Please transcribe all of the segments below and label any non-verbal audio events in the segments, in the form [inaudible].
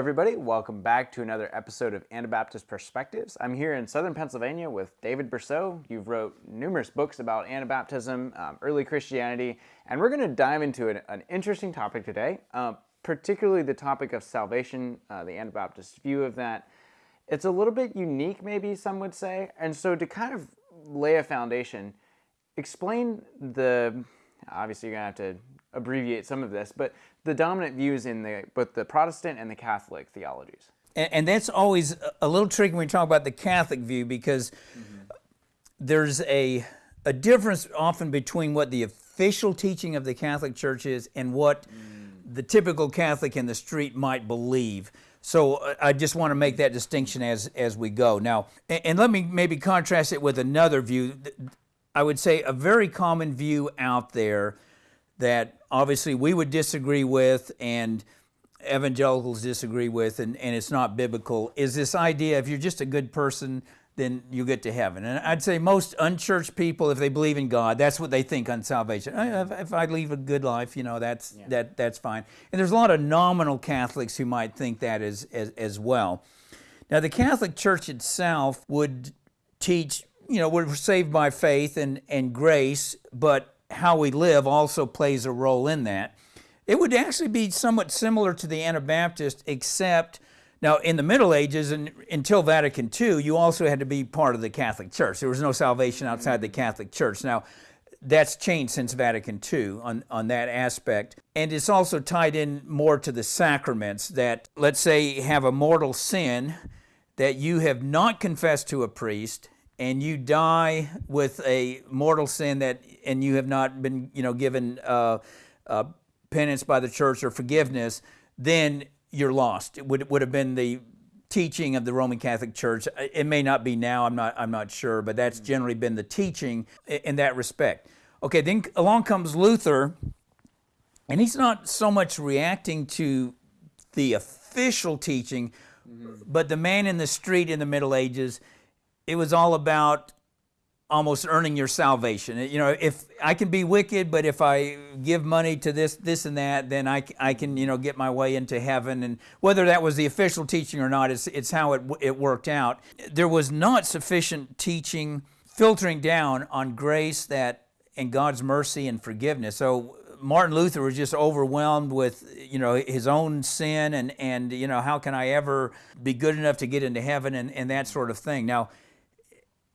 everybody. Welcome back to another episode of Anabaptist Perspectives. I'm here in southern Pennsylvania with David Bercot. You've wrote numerous books about Anabaptism, um, early Christianity, and we're going to dive into an, an, interesting topic today, uh, particularly the topic of salvation, uh, the Anabaptist view of that. It's a little bit unique, maybe some would say. And so, to kind of lay a foundation, explain the obviously, you're going to have to abbreviate some of this, but the dominant views in the both the Protestant and the Catholic theologies. And, and that's always a little tricky when we talk about the Catholic view because mm-hmm. there's a a difference often between what the official teaching of the Catholic Church is and what mm. the typical Catholic in the street might believe. So uh, I just want to make that distinction as as we go. Now, and, and let me maybe contrast it with another view. I would say a very common view out there that obviously we would disagree with and evangelicals disagree with, and, and it's not biblical, is this idea if you're just a good person, then you get to heaven. And I'd say most unchurched people, if they believe in God, that's what they think on salvation. If I leave a good life, you know, that's yeah. that that's fine. And there's a lot of nominal Catholics who might think that as, as as well. Now, the Catholic Church itself would teach, you know, we're saved by faith and and grace, but how we live also plays a role in that. It would actually be somewhat similar to the Anabaptist, except now in the Middle Ages and until Vatican II, you also had to be part of the Catholic Church. There was no salvation outside the Catholic Church. Now, that's changed since Vatican II on, on that aspect. And it's also tied in more to the sacraments that, let's say, have a mortal sin that you have not confessed to a priest and you die with a mortal sin that and you have not been you know given uh, uh, penance by the church or forgiveness then you're lost. It would, would have been the teaching of the roman catholic church. It may not be now i'm not i'm not sure but that's generally been the teaching in that respect. Okay then along comes luther and he's not so much reacting to the official teaching mm-hmm. but the man in the street in the middle ages it was all about almost earning your salvation. You know, if I can be wicked, but if I give money to this, this and that, then I, I can, you know, get my way into heaven. And whether that was the official teaching or not, it's, it's how it, it worked out. There was not sufficient teaching filtering down on grace that and God's mercy and forgiveness. So Martin Luther was just overwhelmed with, you know, his own sin and, and you know, how can I ever be good enough to get into heaven and, and that sort of thing. Now,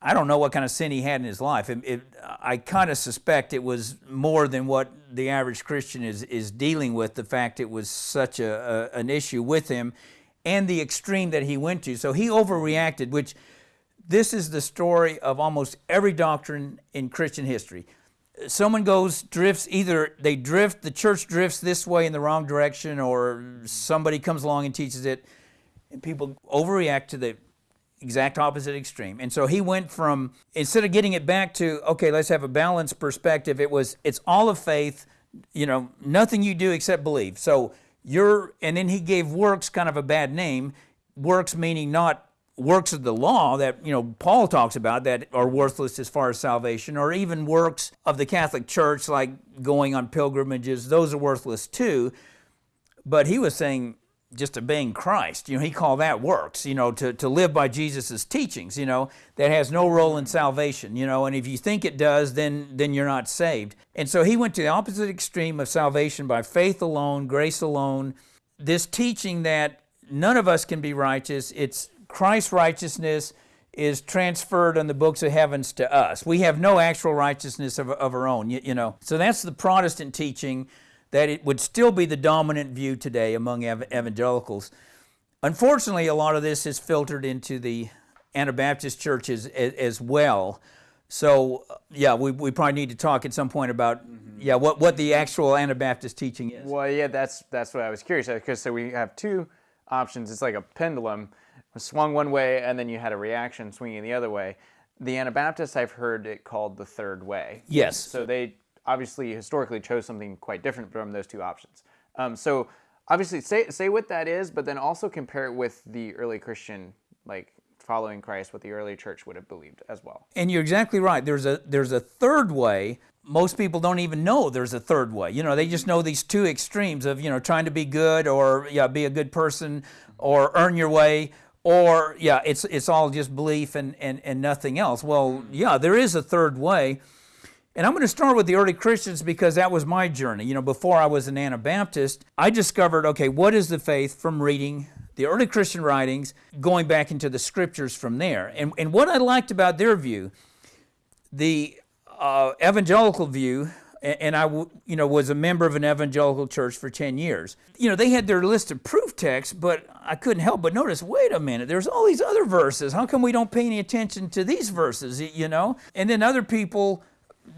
I don't know what kind of sin he had in his life. It, it, I kind of suspect it was more than what the average Christian is, is dealing with, the fact it was such a, a, an issue with him and the extreme that he went to. So he overreacted, which this is the story of almost every doctrine in Christian history. Someone goes, drifts, either they drift, the church drifts this way in the wrong direction, or somebody comes along and teaches it, and people overreact to the exact opposite extreme. And so he went from instead of getting it back to okay, let's have a balanced perspective. It was it's all of faith, you know, nothing you do except believe. So you're and then he gave works kind of a bad name. Works meaning not works of the law that you know Paul talks about that are worthless as far as salvation or even works of the Catholic Church like going on pilgrimages those are worthless too but he was saying just obeying Christ. You know, he called that works, you know, to, to live by Jesus' teachings, you know, that has no role in salvation, you know, and if you think it does, then then you're not saved. And so he went to the opposite extreme of salvation by faith alone, grace alone, this teaching that none of us can be righteous, it's Christ's righteousness is transferred on the books of heavens to us. We have no actual righteousness of, of our own, you, you know. So that's the Protestant teaching that it would still be the dominant view today among evangelicals. Unfortunately, a lot of this is filtered into the Anabaptist churches as, as well. So, yeah, we, we probably need to talk at some point about mm-hmm. yeah what, what the actual Anabaptist teaching is. Well, yeah, that's that's what I was curious because so we have two options. It's like a pendulum, swung one way, and then you had a reaction swinging the other way. The Anabaptists, I've heard it called the third way. Yes. So they obviously historically chose something quite different from those two options. Um, so obviously say say what that is, but then also compare it with the early Christian like following Christ, what the early church would have believed as well. And you're exactly right. There's a there's a third way. Most people don't even know there's a third way. You know, they just know these two extremes of you know trying to be good or yeah be a good person or earn your way or yeah it's it's all just belief and and and nothing else. Well, yeah, there is a third way. And I'm going to start with the early Christians because that was my journey. You know, before I was an Anabaptist, I discovered okay, what is the faith from reading the early Christian writings, going back into the scriptures from there. And, and what I liked about their view, the uh, evangelical view, and I, you know, was a member of an evangelical church for 10 years. You know, they had their list of proof texts, but I couldn't help but notice, wait a minute, there's all these other verses. How come we don't pay any attention to these verses, you know? And then other people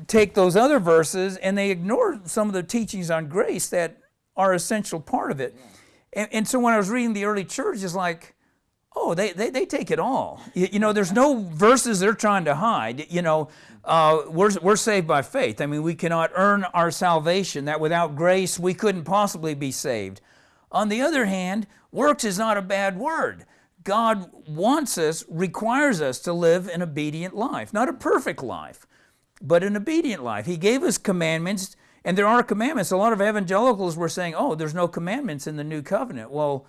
take those other verses and they ignore some of the teachings on grace that are essential part of it. And, and so when I was reading the early church, it's like, oh, they, they, they take it all. You, you, know, there's no verses they're trying to hide. You know, uh, we're, we're saved by faith. I mean, we cannot earn our salvation, that without grace we couldn't possibly be saved. On the other hand, works is not a bad word. God wants us, requires us to live an obedient life, not a perfect life, but an obedient life. He gave us commandments and there are commandments. A lot of evangelicals were saying, oh, there's no commandments in the new covenant. Well,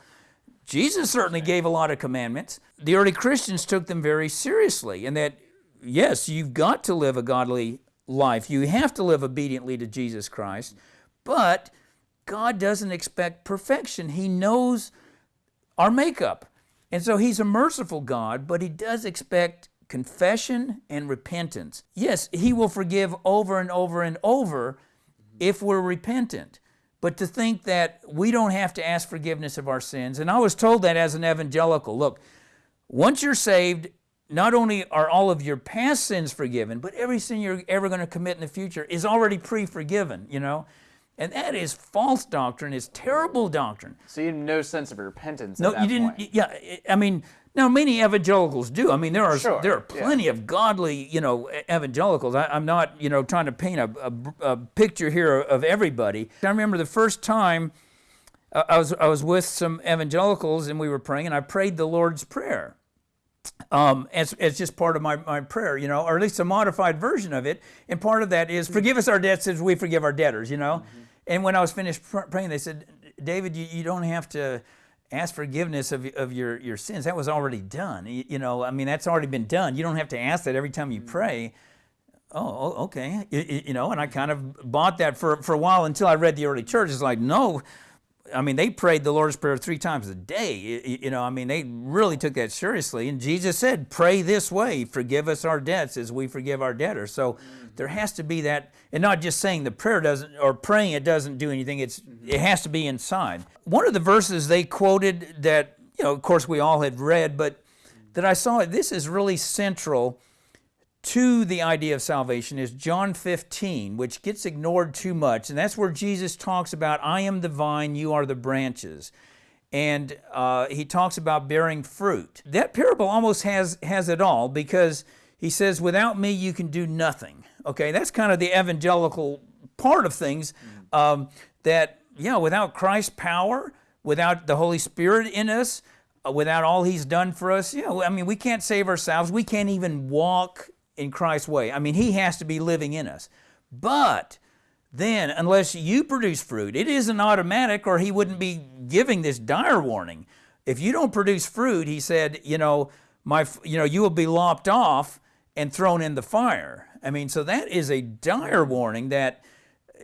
Jesus certainly gave a lot of commandments. The early Christians took them very seriously, and that, yes, you've got to live a godly life. You have to live obediently to Jesus Christ, but God doesn't expect perfection. He knows our makeup. And so He's a merciful God, but He does expect confession and repentance. Yes, He will forgive over and over and over, if we're repentant. But to think that we don't have to ask forgiveness of our sins, and I was told that as an evangelical look, once you're saved, not only are all of your past sins forgiven, but every sin you're ever going to commit in the future is already pre forgiven, you know? And that is false doctrine, it's terrible doctrine. So you have no sense of repentance. No, you didn't. Point. Yeah, I mean, now, many evangelicals do. I mean, there are sure, there are plenty yeah. of godly, you know, evangelicals. I, am not, you know, trying to paint a, a, a, picture here of everybody. I remember the first time uh, I was I was with some evangelicals and we were praying, and I prayed the Lord's prayer. Um, as, as just part of my, my prayer, you know, or at least a modified version of it. And part of that is, forgive us our debts as we forgive our debtors, you know. Mm-hmm. And when I was finished praying, they said, David, you, you don't have to ask forgiveness of, of your, your sins. That was already done. You, you, know, I mean, that's already been done. You don't have to ask that every time you mm-hmm. pray. Oh, okay. You, you know, and I kind of bought that for, for a while until I read the early church. It's like, no, I mean, they prayed the Lord's Prayer three times a day. You, know, I mean, they really took that seriously. And Jesus said, pray this way forgive us our debts as we forgive our debtors. So mm-hmm. there has to be that, and not just saying the prayer doesn't, or praying it doesn't do anything, it's, mm-hmm. it has to be inside. One of the verses they quoted that, you know, of course we all had read, but that I saw this is really central to the idea of salvation is John 15, which gets ignored too much. And that's where Jesus talks about, I am the vine, you are the branches. And uh, he talks about bearing fruit. That parable almost has, has it all because he says, Without me, you can do nothing. Okay, that's kind of the evangelical part of things. Um, that, yeah, without Christ's power, without the Holy Spirit in us, uh, without all He's done for us, yeah, I mean, we can't save ourselves. We can't even walk in Christ's way. I mean, He has to be living in us. But then, unless you produce fruit, it isn't automatic, or He wouldn't be giving this dire warning. If you don't produce fruit, He said, you know, my, you know, you will be lopped off and thrown in the fire. I mean, so that is a dire warning that,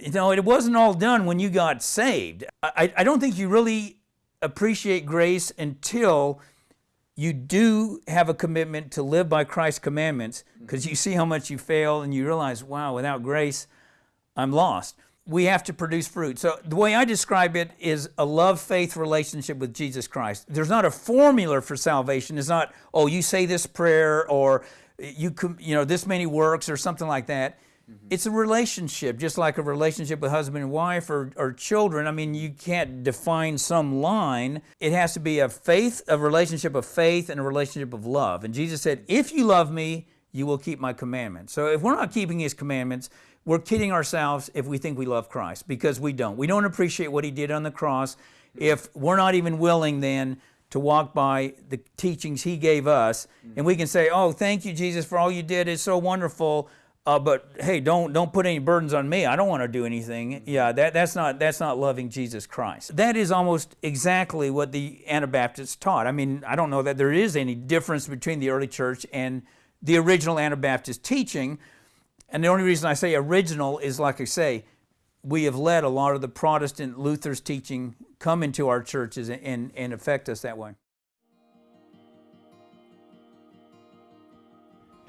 you know, it wasn't all done when you got saved. I, I don't think you really appreciate grace until you do have a commitment to live by Christ's commandments because you see how much you fail and you realize, wow, without grace, I'm lost. We have to produce fruit. So, the way I describe it is a love faith relationship with Jesus Christ. There's not a formula for salvation. It's not, oh, you say this prayer or you you know this many works or something like that. Mm-hmm. It's a relationship, just like a relationship with husband and wife or, or children. I mean, you can't define some line. It has to be a faith, a relationship of faith, and a relationship of love. And Jesus said, "If you love me, you will keep my commandments." So if we're not keeping His commandments, we're kidding ourselves if we think we love Christ because we don't. We don't appreciate what He did on the cross. If we're not even willing then to walk by the teachings he gave us and we can say oh thank you jesus for all you did it's so wonderful uh, but hey don't don't put any burdens on me. I don't want to do anything. Yeah that, that's not that's not loving jesus christ. That is almost exactly what the anabaptists taught. I mean i don't know that there is any difference between the early church and the original anabaptist teaching. And the only reason i say original is like i say we have let a lot of the protestant luther's teaching come into our churches and, and affect us that way.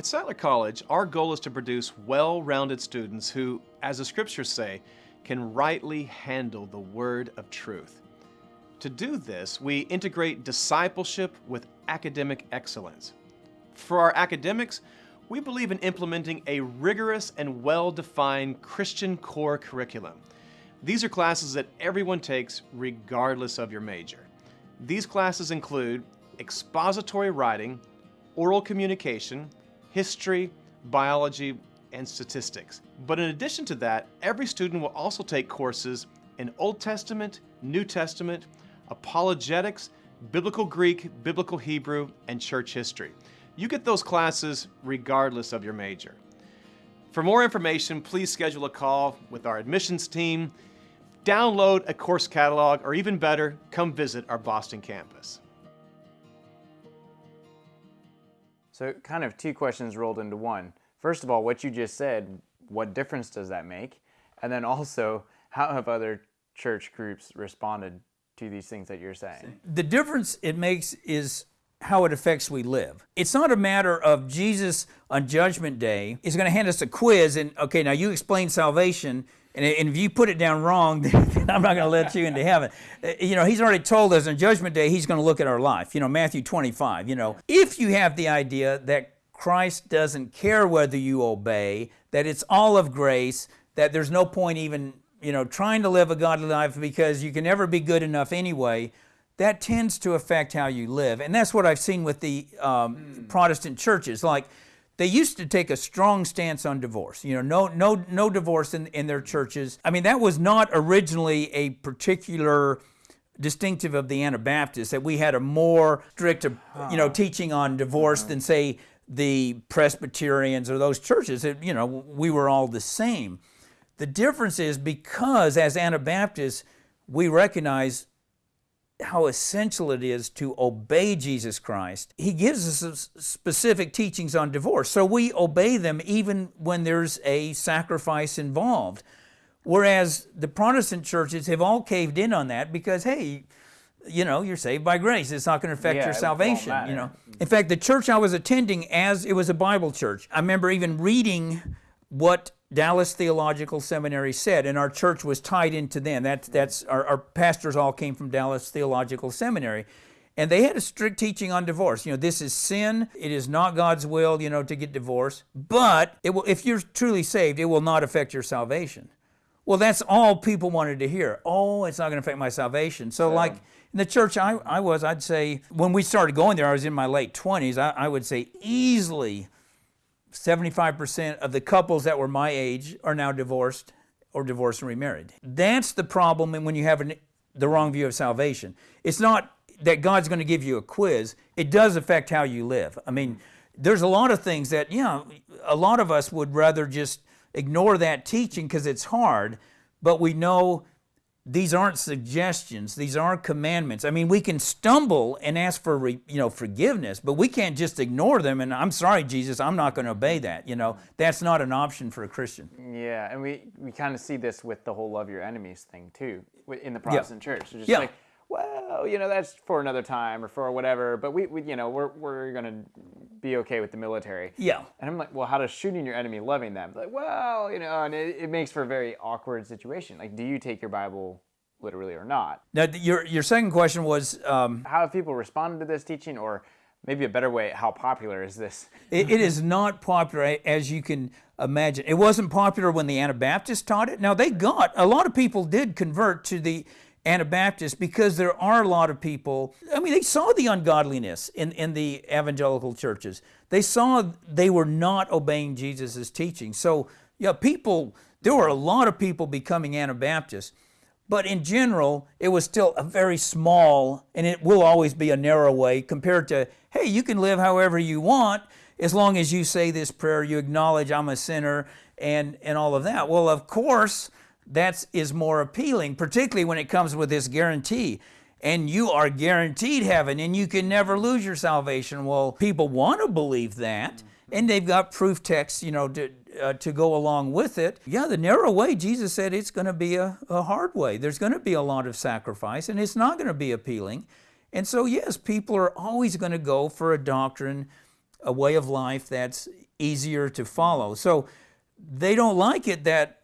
At Sattler College, our goal is to produce well rounded students who, as the scriptures say, can rightly handle the word of truth. To do this, we integrate discipleship with academic excellence. For our academics, we believe in implementing a rigorous and well defined Christian core curriculum these are classes that everyone takes regardless of your major. These classes include expository writing, oral communication, history, biology, and statistics. But in addition to that, every student will also take courses in Old Testament, New Testament, apologetics, biblical Greek, biblical Hebrew, and church history. You get those classes regardless of your major. For more information, please schedule a call with our admissions team download a course catalog, or even better, come visit our Boston campus. So, kind of two questions rolled into one. First of all, what you just said, what difference does that make? And then also, how have other church groups responded to these things that you're saying? The difference it makes is how it affects we live. It's not a matter of Jesus on Judgment Day is going to hand us a quiz and, okay, now you explain salvation and, if you put it down wrong, [laughs] then I'm not going to let you into heaven. Uh, you know, he's already told us on Judgment Day, he's going to look at our life. You know, Matthew 25. You know, if you have the idea that Christ doesn't care whether you obey, that it's all of grace, that there's no point even, you know, trying to live a godly life because you can never be good enough anyway, that tends to affect how you live. And that's what I've seen with the um, mm. Protestant churches. Like, they used to take a strong stance on divorce. You know, no, no, no divorce in, in their churches. I mean, that was not originally a particular distinctive of the Anabaptists that we had a more strict, uh, you know, ah. teaching on divorce uh-huh. than say the Presbyterians or those churches. It, you know, we were all the same. The difference is because as Anabaptists, we recognize how essential it is to obey Jesus Christ. He gives us specific teachings on divorce, so we obey them even when there's a sacrifice involved. Whereas the Protestant churches have all caved in on that because, hey, you know, you're saved by grace. It's not going to affect yeah, your salvation. You know, in fact, the church I was attending, as it was a Bible church, I remember even reading what Dallas Theological Seminary said, and our church was tied into them. That's, that's our, our pastors all came from Dallas Theological Seminary. And they had a strict teaching on divorce. You know, this is sin. It is not God's will, you know, to get divorced. But it will, if you're truly saved, it will not affect your salvation. Well, that's all people wanted to hear. Oh, it's not going to affect my salvation. So, yeah. like in the church I, I was, I'd say, when we started going there, I was in my late 20s, I, I would say easily 75% of the couples that were my age are now divorced or divorced and remarried. That's the problem when you have an, the wrong view of salvation. It's not that God's going to give you a quiz, it does affect how you live. I mean, there's a lot of things that, you know, a lot of us would rather just ignore that teaching because it's hard, but we know these aren't suggestions. These aren't commandments. I mean we can stumble and ask for you know forgiveness but we can't just ignore them and i'm sorry jesus i'm not going to obey that you know? That's not an option for a christian. Yeah and we we kind of see this with the whole love your enemies thing too in the protestant yeah. church just yeah. like well, you know, that's for another time or for whatever. But we, we you know, we're, we're going to be okay with the military. Yeah. And I'm like, well, how does shooting your enemy loving them? Like, well, you know, and it, it makes for a very awkward situation. Like, do you take your Bible literally or not? Now, your, your second question was um, how have people responded to this teaching or maybe a better way, how popular is this? it, it is not popular as you can imagine. It wasn't popular when the Anabaptists taught it. Now, they got, a lot of people did convert to the Anabaptists because there are a lot of people, I mean, they saw the ungodliness in, in the evangelical churches. They saw they were not obeying Jesus' teaching. So, yeah, people, there were a lot of people becoming Anabaptists. But in general, it was still a very small, and it will always be a narrow way compared to, hey, you can live however you want as long as you say this prayer, you acknowledge I'm a sinner, and, and all of that. Well, of course, that is more appealing, particularly when it comes with this guarantee. And you are guaranteed heaven and you can never lose your salvation. Well, people want to believe that, and they've got proof texts, you know, to, uh, to go along with it. Yeah, the narrow way, Jesus said it's going to be a, a hard way. There's going to be a lot of sacrifice, and it's not going to be appealing. And so, yes, people are always going to go for a doctrine, a way of life that's easier to follow. So, they don't like it that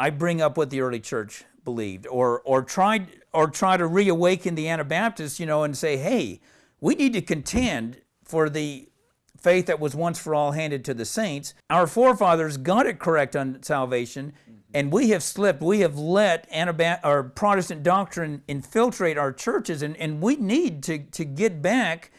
I bring up what the early church believed or or tried or try to reawaken the Anabaptists, you know, and say, hey, we need to contend for the faith that was once for all handed to the saints. Our forefathers got it correct on salvation, mm-hmm. and we have slipped. We have let Anabap- or Protestant doctrine infiltrate our churches, and, and we need to, to get back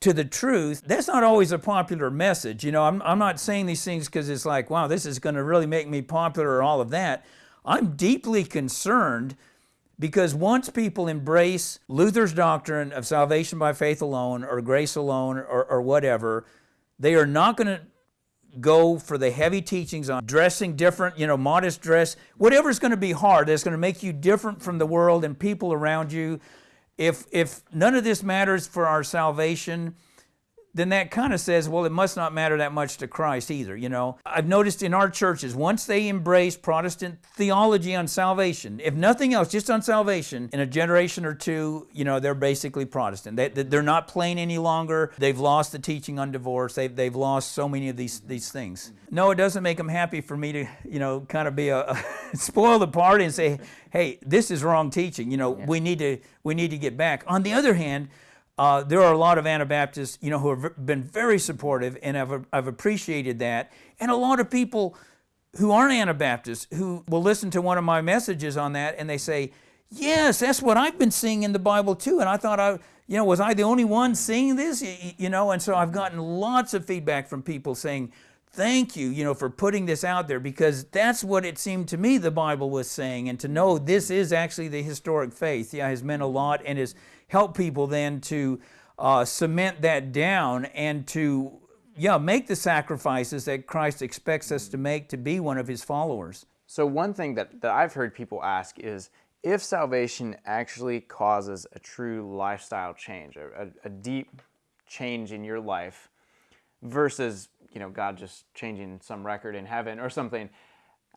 to the truth. That's not always a popular message. You know, I'm, I'm not saying these things because it's like, wow, this is going to really make me popular or all of that. I'm deeply concerned because once people embrace Luther's doctrine of salvation by faith alone or grace alone or, or whatever, they are not going to go for the heavy teachings on dressing different, you know, modest dress, whatever's going to be hard, that's going to make you different from the world and people around you if, if none of this matters for our salvation, then that kind of says, well, it must not matter that much to Christ either, you know. I've noticed in our churches, once they embrace Protestant theology on salvation, if nothing else, just on salvation, in a generation or two, you know, they're basically Protestant. They, they're not plain any longer. They've lost the teaching on divorce. They've, they've lost so many of these, these things. No, it doesn't make them happy for me to, you know, kind of be a, a [laughs] spoil the party and say, hey, this is wrong teaching. You know, yeah. we need to we need to get back. On the other hand, uh, there are a lot of Anabaptists, you know, who have been very supportive, and I've, I've appreciated that. And a lot of people who aren't Anabaptists who will listen to one of my messages on that, and they say, "Yes, that's what I've been seeing in the Bible too." And I thought I, you know, was I the only one seeing this? You know, and so I've gotten lots of feedback from people saying, "Thank you, you know, for putting this out there because that's what it seemed to me the Bible was saying." And to know this is actually the historic faith, yeah, has meant a lot and is help people then to uh, cement that down and to yeah make the sacrifices that Christ expects us to make to be one of his followers. So one thing that, that I've heard people ask is if salvation actually causes a true lifestyle change, a, a, a deep change in your life versus you know God just changing some record in heaven or something,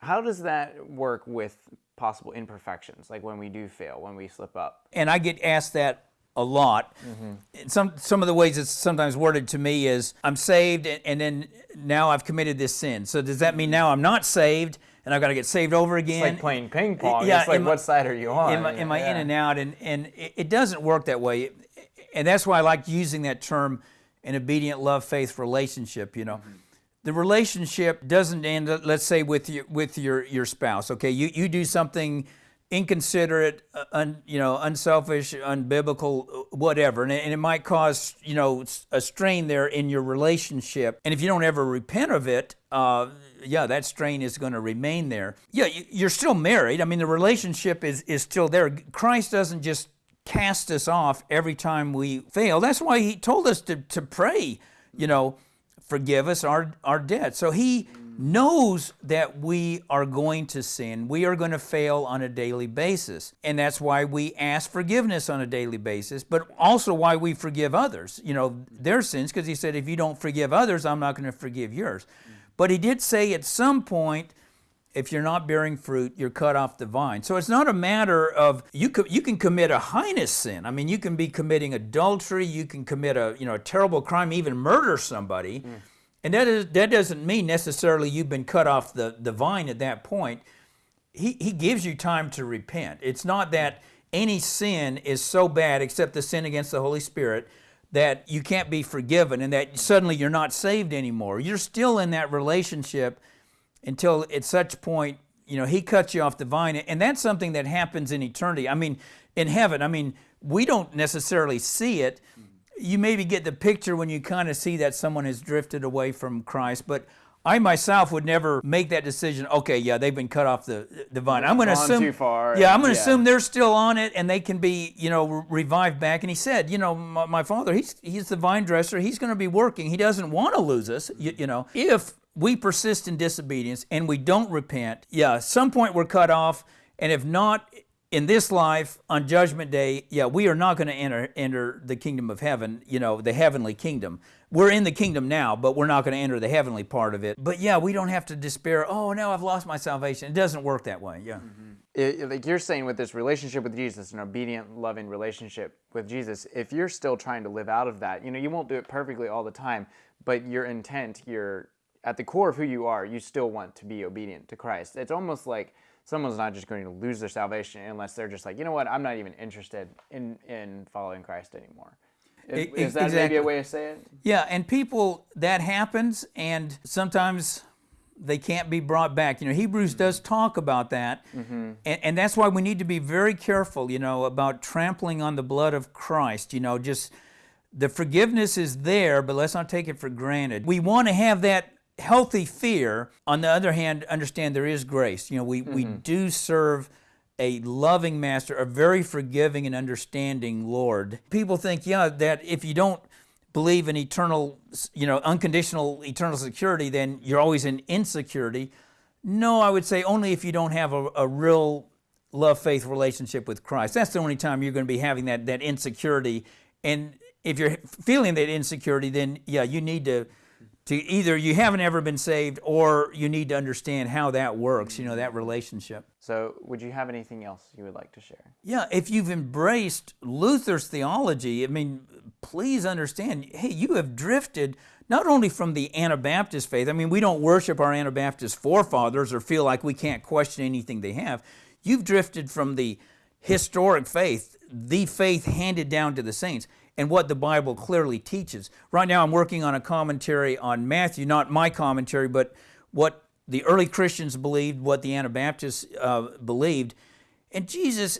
how does that work with possible imperfections, like when we do fail, when we slip up. And I get asked that a lot. Mm-hmm. Some some of the ways it's sometimes worded to me is I'm saved and, and, then now I've committed this sin. So does that mean now I'm not saved and I've got to get saved over again? It's like playing ping pong. Yeah, it's like what side are you on? Am, I, am I yeah. in and out? And and it, doesn't work that way. And that's why I like using that term an obedient love faith relationship, you know. Mm-hmm the relationship doesn't end let's say with your with your your spouse okay? You you do something inconsiderate uh, un, you know unselfish unbiblical whatever and it, and it might cause you know a strain there in your relationship and if you don't ever repent of it uh, yeah that strain is going to remain there. Yeah you're still married. I mean the relationship is is still there. Christ doesn't just cast us off every time we fail. That's why he told us to, to pray you know forgive us our, our debt. So he knows that we are going to sin. We are going to fail on a daily basis. And that's why we ask forgiveness on a daily basis, but also why we forgive others, you know, their sins, because he said, if you don't forgive others, I'm not going to forgive yours. But he did say at some point, if you're not bearing fruit, you're cut off the vine. So it's not a matter of you can, you can commit a heinous sin. I mean, you can be committing adultery, you can commit a you know a terrible crime, even murder somebody, mm. and that is that doesn't mean necessarily you've been cut off the the vine at that point. He he gives you time to repent. It's not that any sin is so bad except the sin against the Holy Spirit that you can't be forgiven and that suddenly you're not saved anymore. You're still in that relationship until at such point, you know, he cuts you off the vine. And that's something that happens in eternity. I mean, in heaven, I mean, we don't necessarily see it. You maybe get the picture when you kind of see that someone has drifted away from Christ, but I myself would never make that decision. Okay, yeah, they've been cut off the the vine. I'm going to assume too far, Yeah, I'm going to yeah. assume they're still on it and they can be, you know, re- revived back. And he said, you know, my, my father, he's he's the vine dresser. He's going to be working. He doesn't want to lose us. You, you know, if we persist in disobedience and we don't repent, yeah, some point we're cut off. And if not in this life on judgment day yeah we are not going to enter enter the kingdom of heaven you know the heavenly kingdom. We're in the kingdom now but we're not going to enter the heavenly part of it. But yeah we don't have to despair oh no i've lost my salvation. It doesn't work that way yeah. Mm-hmm. It, like you're saying with this relationship with Jesus, an obedient, loving relationship with Jesus, if you're still trying to live out of that, you know, you won't do it perfectly all the time, but your intent, your at the core of who you are, you still want to be obedient to Christ. It's almost like someone's not just going to lose their salvation unless they're just like, you know what, I'm not even interested in in following Christ anymore. Is, is that maybe a way to say it? Yeah, and people that happens, and sometimes they can't be brought back. You know, Hebrews does mm-hmm. talk about that, mm-hmm. and, and that's why we need to be very careful. You know, about trampling on the blood of Christ. You know, just the forgiveness is there, but let's not take it for granted. We want to have that healthy fear. On the other hand, understand there is grace. You know, we we mm-hmm. do serve a loving master, a very forgiving and understanding Lord. People think, yeah, that if you don't believe in eternal, you know, unconditional eternal security, then you're always in insecurity. No, I would say only if you don't have a, a real love faith relationship with Christ. That's the only time you're going to be having that that insecurity. And if you're feeling that insecurity, then yeah, you need to to either you haven't ever been saved or you need to understand how that works, you know, that relationship. So, would you have anything else you would like to share? Yeah, if you've embraced Luther's theology, I mean, please understand, hey, you have drifted not only from the Anabaptist faith, I mean, we don't worship our Anabaptist forefathers or feel like we can't question anything they have. You've drifted from the historic faith, the faith handed down to the saints, and what the Bible clearly teaches. Right now, I'm working on a commentary on Matthew, not my commentary, but what the early Christians believed, what the Anabaptists uh, believed. And Jesus,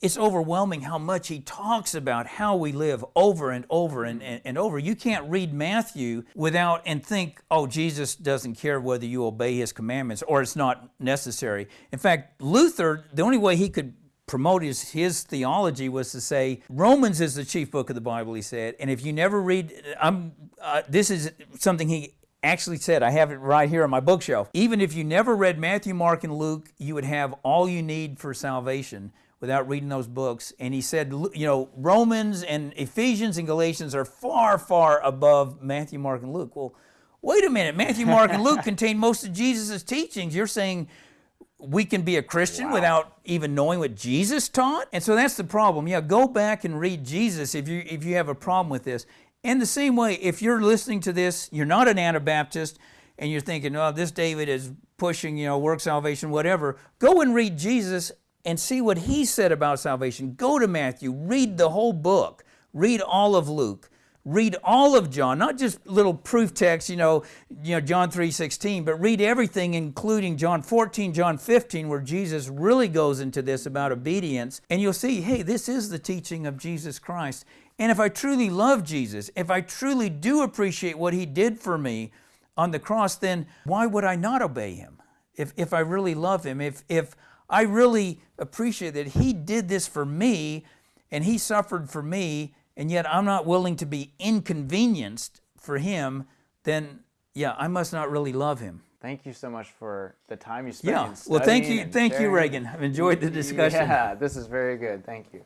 it's overwhelming how much he talks about how we live over and over and, and, and over. You can't read Matthew without and think, oh, Jesus doesn't care whether you obey his commandments or it's not necessary. In fact, Luther, the only way he could promote his, his theology was to say Romans is the chief book of the Bible, he said. And if you never read, I'm, uh, this is something he actually said, I have it right here on my bookshelf. Even if you never read Matthew, Mark, and Luke, you would have all you need for salvation without reading those books. And he said, you know, Romans and Ephesians and Galatians are far, far above Matthew, Mark, and Luke. Well, wait a minute. Matthew, Mark, and Luke [laughs] contain most of Jesus' teachings. You're saying we can be a Christian without even knowing what Jesus taught? And so that's the problem. Yeah, go back and read Jesus if you if you have a problem with this. And the same way, if you're listening to this, you're not an Anabaptist, and you're thinking, oh, this David is pushing, you know, work salvation, whatever, go and read Jesus and see what he said about salvation. Go to Matthew, read the whole book, read all of Luke, read all of John, not just little proof texts, you know, you know, John 3:16, but read everything including John 14, John 15 where Jesus really goes into this about obedience, and you'll see, hey, this is the teaching of Jesus Christ. And if I truly love Jesus, if I truly do appreciate what he did for me on the cross, then why would I not obey him? If if I really love him, if if I really appreciate that he did this for me and he suffered for me and yet I'm not willing to be inconvenienced for him, then yeah, I must not really love him. Thank you so much for the time you spent. Yeah. Well, thank you, thank you. Reagan. I've enjoyed the discussion. Yeah, this is very good. Thank you.